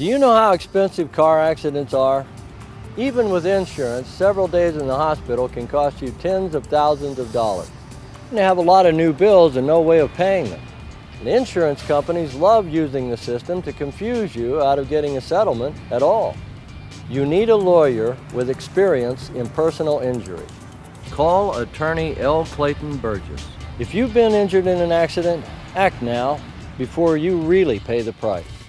Do you know how expensive car accidents are? Even with insurance, several days in the hospital can cost you tens of thousands of dollars. And they have a lot of new bills and no way of paying them. And insurance companies love using the system to confuse you out of getting a settlement at all. You need a lawyer with experience in personal injury. Call attorney L. Clayton Burgess. If you've been injured in an accident, act now before you really pay the price.